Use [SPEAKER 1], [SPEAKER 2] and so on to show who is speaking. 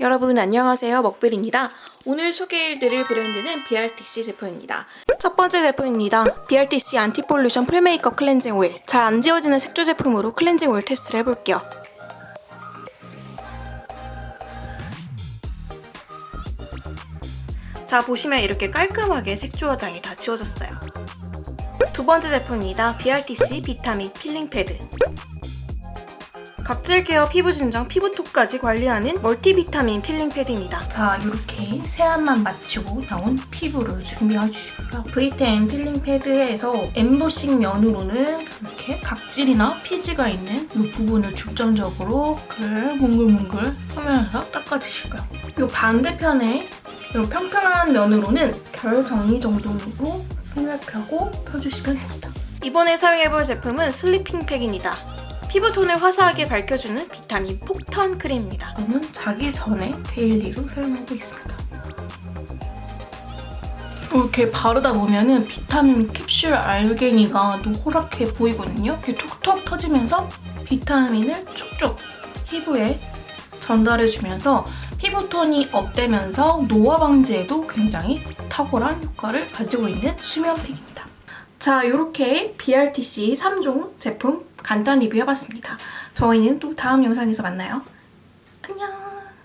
[SPEAKER 1] 여러분 안녕하세요. 먹빌입니다. 오늘 소개해드릴 브랜드는 BRTC 제품입니다. 첫 번째 제품입니다. BRTC anti-pollution full makeup 클렌징 오일 잘 안 지워지는 색조 제품으로 클렌징 오일 테스트를 해볼게요. 자 보시면 이렇게 깔끔하게 색조 화장이 다 지워졌어요. 두 번째 제품입니다. BRTC 비타민 필링 패드 각질 케어, 피부 진정, 피부톤까지 관리하는 멀티비타민 필링 패드입니다.
[SPEAKER 2] 자, 이렇게 세안만 마치고 나온 피부를 준비해 주시고요. V10 필링 패드에서 엠보싱 면으로는 이렇게 각질이나 피지가 있는 이 부분을 중점적으로 그 몽글몽글 하면서 닦아주시고요. 이 반대편에 이런 평평한 면으로는 결 정리 정도로 생각하고 펴주시면 됩니다.
[SPEAKER 1] 이번에 사용해볼 제품은 sleeping 팩입니다. 피부톤을 화사하게 밝혀주는 비타민 폭탄 크림입니다.
[SPEAKER 2] 저는 자기 전에 daily로 사용하고 있습니다. 이렇게 바르다 보면 은 비타민 캡슐 알갱이가 노랗게 보이거든요. 이렇게 톡톡 터지면서 비타민을 쭉쭉 피부에 전달해주면서 피부톤이 업되면서 노화 방지에도 굉장히 탁월한 효과를 가지고 있는 수면팩입니다. 자, 이렇게 BRTC 3종 제품 간단 리뷰 해봤습니다. 저희는 또 다음 영상에서 만나요. 안녕!